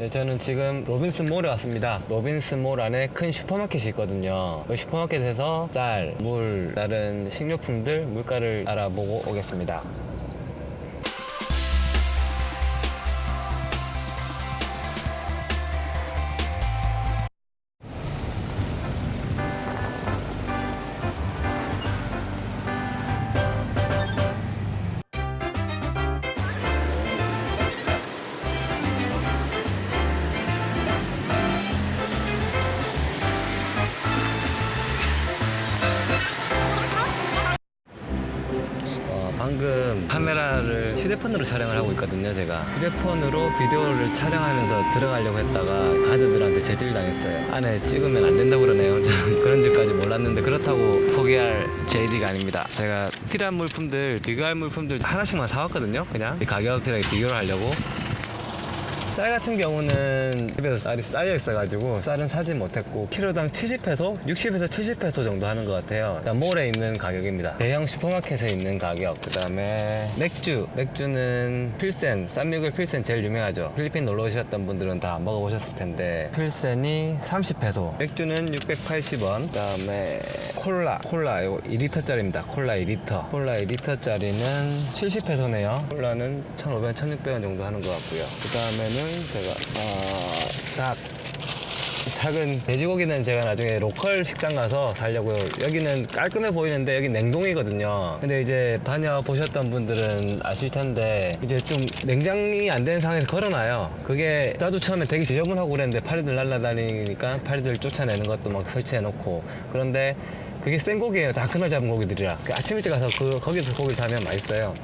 네, 저는 지금 로빈슨 몰에 왔습니다. 로빈슨 몰 안에 큰 슈퍼마켓이 있거든요. 그 슈퍼마켓에서 쌀, 물, 다른 식료품들 물가를 알아보고 오겠습니다. 휴대폰으로 촬영을 하고 있거든요, 제가. 휴대폰으로 비디오를 촬영하면서 들어가려고 했다가 가드들한테 제지를 당했어요. 안에 찍으면 안 된다고 그러네요. 저는 그런 줄까지 몰랐는데 그렇다고 포기할 JD가 아닙니다. 제가 필요한 물품들, 비교할 물품들 하나씩만 사왔거든요, 그냥. 이 가격이랑 비교를 하려고. 쌀 같은 경우는 집에서 쌀이 쌓여 있어가지고 쌀은 사지 못했고 키로당 70페소? 60에서 70페소 정도 하는 것 같아요. 그러니까 몰에 있는 가격입니다. 대형 슈퍼마켓에 있는 가격. 그 다음에 맥주. 맥주는 필센 쌈미글 필센 제일 유명하죠. 필리핀 놀러 오셨던 분들은 다 먹어보셨을 텐데 필센이 30페소. 맥주는 680원. 그 다음에 콜라. 콜라 이거 2리터짜리입니다. 콜라 2리터. 콜라 2리터짜리는 70페소네요. 콜라는 1,500원 1,600원 정도 하는 것 같고요. 그 다음에는 제가 어, 닭 닭은 돼지고기는 제가 나중에 로컬 식당 가서 살려고요. 여기는 깔끔해 보이는데 여기 냉동이거든요. 근데 이제 다녀보셨던 분들은 아실 텐데 이제 좀 냉장이 안 되는 상황에서 걸어놔요. 그게 나도 처음에 되게 지저분하고 그랬는데 파리들 날아다니니까 파리들 쫓아내는 것도 막 설치해 놓고 그런데 그게 생고기예요. 다 그날 잡은 고기들이라. 그 아침 일찍 가서 그 거기서 고기를 사면 맛있어요.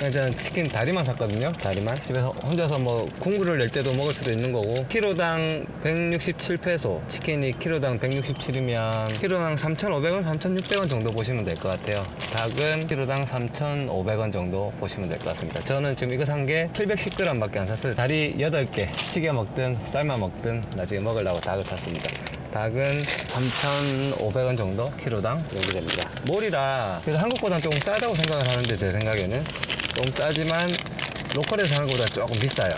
저는 치킨 다리만 샀거든요. 다리만. 집에서 혼자서 뭐 국물을 낼 때도 먹을 수도 있는 거고. 키로당 167페소. 치킨이 키로당 167이면 키로당 3,500원, 3,600원 정도 보시면 될 것 같아요. 닭은 키로당 3,500원 정도 보시면 될 것 같습니다. 저는 지금 이거 산 게 710g밖에 안 샀어요. 다리 8개. 튀겨 먹든 삶아 먹든 나중에 먹으려고 닭을 샀습니다. 닭은 3,500원 정도 키로당 여기 됩니다. 몰이라 그래서 한국보다 조금 싸다고 생각을 하는데 제 생각에는 좀 싸지만 로컬에서 사는 것보다 조금 비싸요.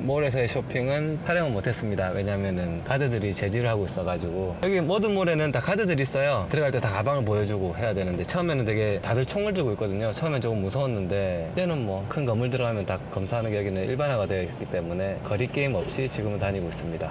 몰에서의 쇼핑은 촬영은 못했습니다. 왜냐면은 가드들이 제지를 하고 있어가지고 여기 모든 몰에는 다 가드들이 있어요. 들어갈 때 다 가방을 보여주고 해야 되는데 처음에는 되게 다들 총을 들고 있거든요. 처음엔 조금 무서웠는데 이제는 뭐 큰 건물 들어가면 다 검사하는 게 여기는 일반화가 되어 있기 때문에 거리 게임 없이 지금은 다니고 있습니다.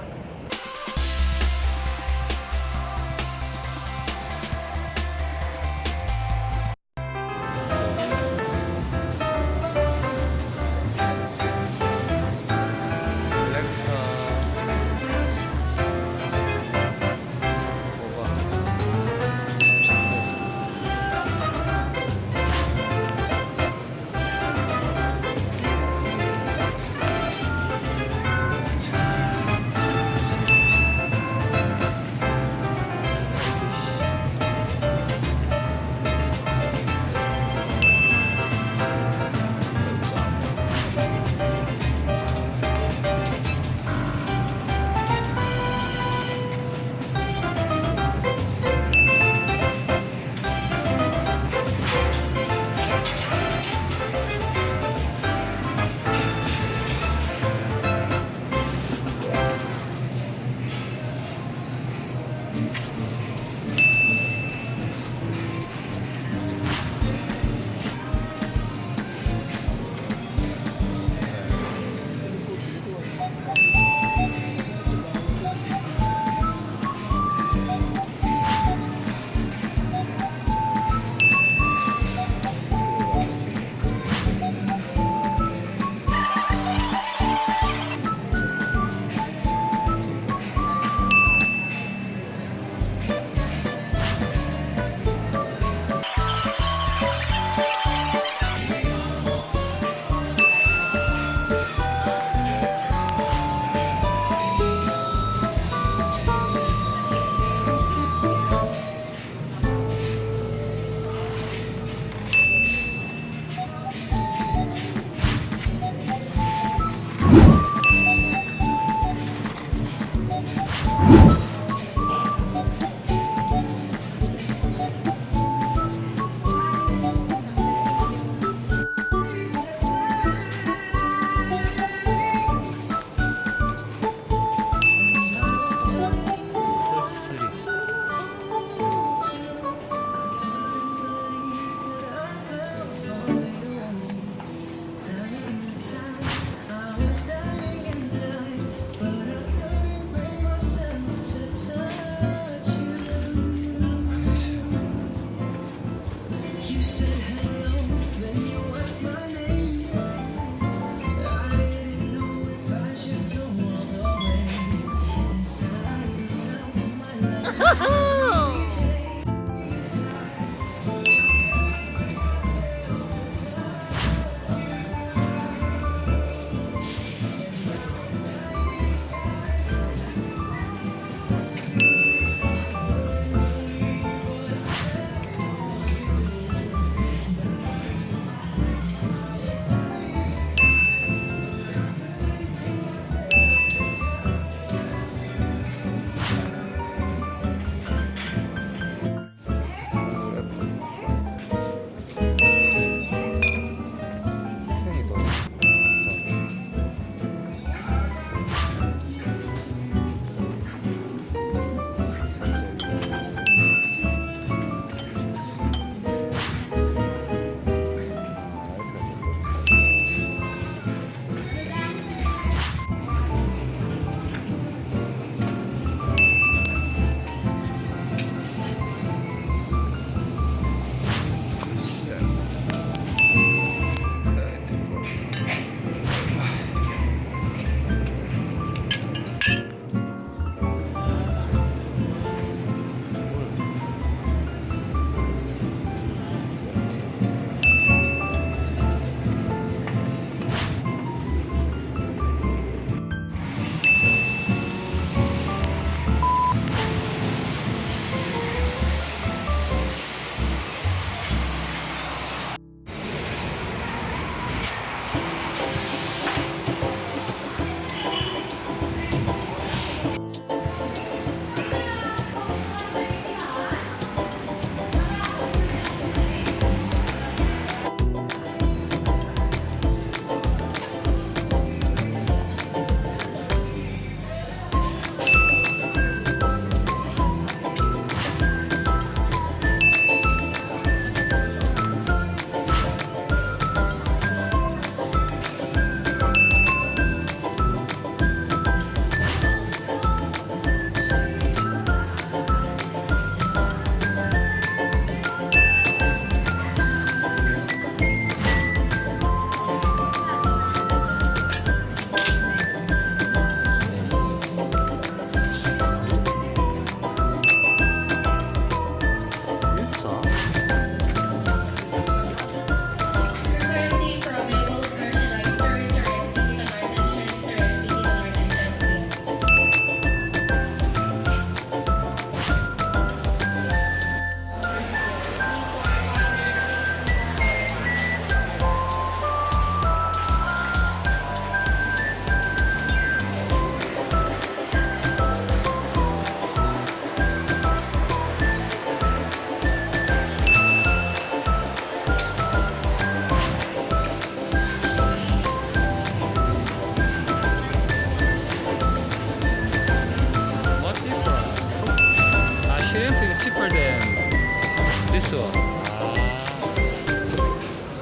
Woohoo!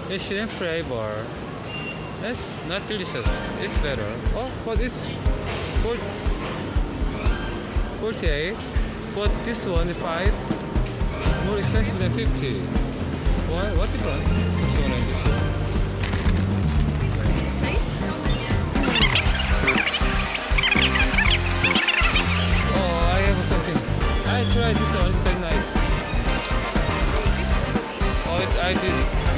The shrimp flavor. That's not delicious. It's better. Oh, but it's four- 48. But this one, 5, more expensive than 50. Why? What difference? This one and this one. Oh, I have something. I tried this one. It's very nice. Oh, it's, I did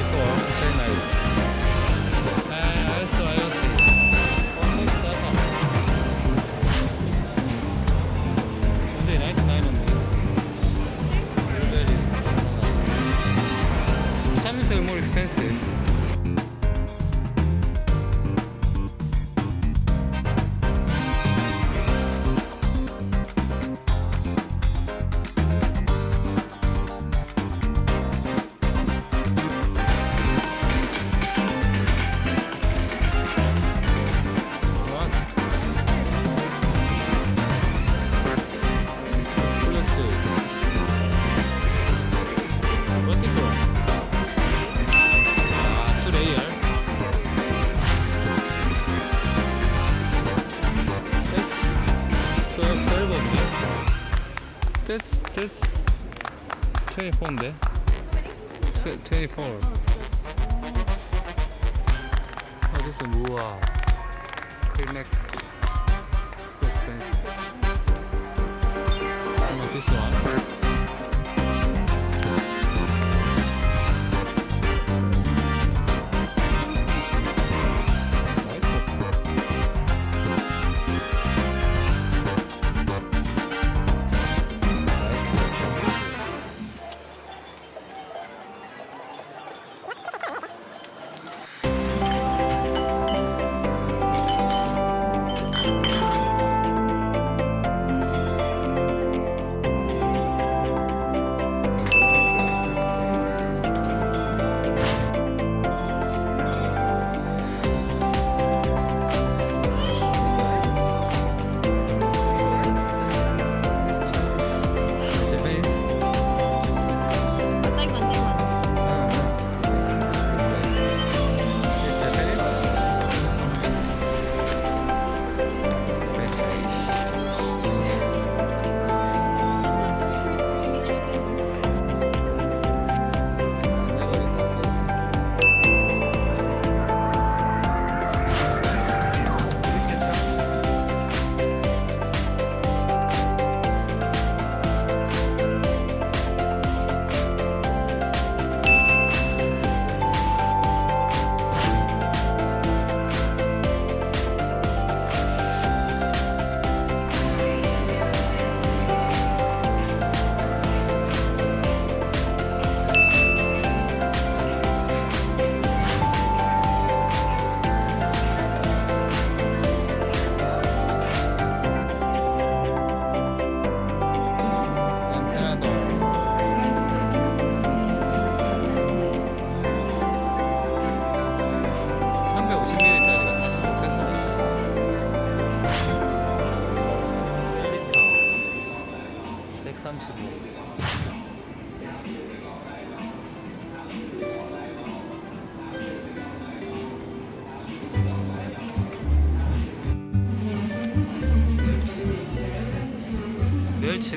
24인데? 24. Oh, this is Mua. Kleenex. Too expensive. How about this one?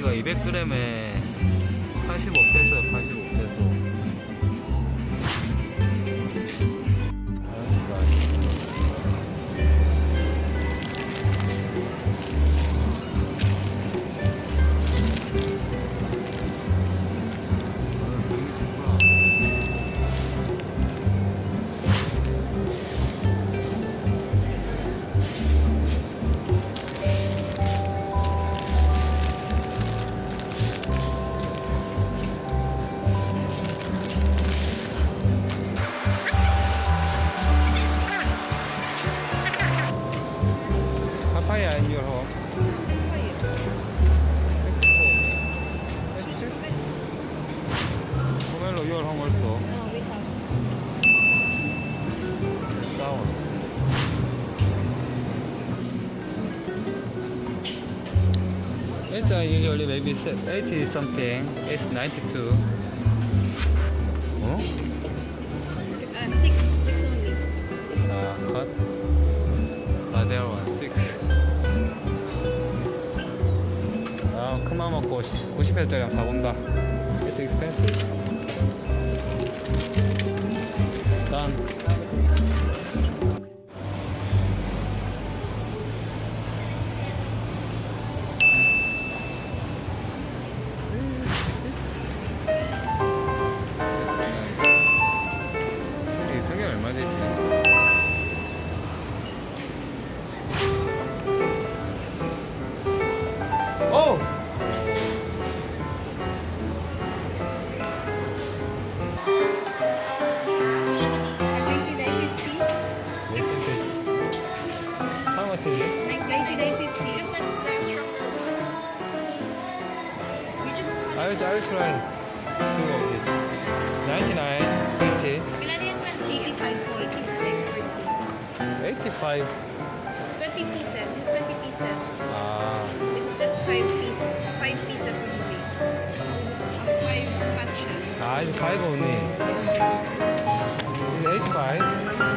멸치가 200g에 It's uh, usually maybe se- 80 something. It's 92. Oh? Uh, six, six only. Uh, cut. 아, there one six. 아, 큰맘 먹고 90회짜리 한번 사본다. It's expensive. Done. two of these, 99, 20. Pila din 85 20 pieces. This is 20 pieces. Ah. This is just 5 pieces. 5 pieces only. Uh, 5 patches. Ah, 5 only. 85?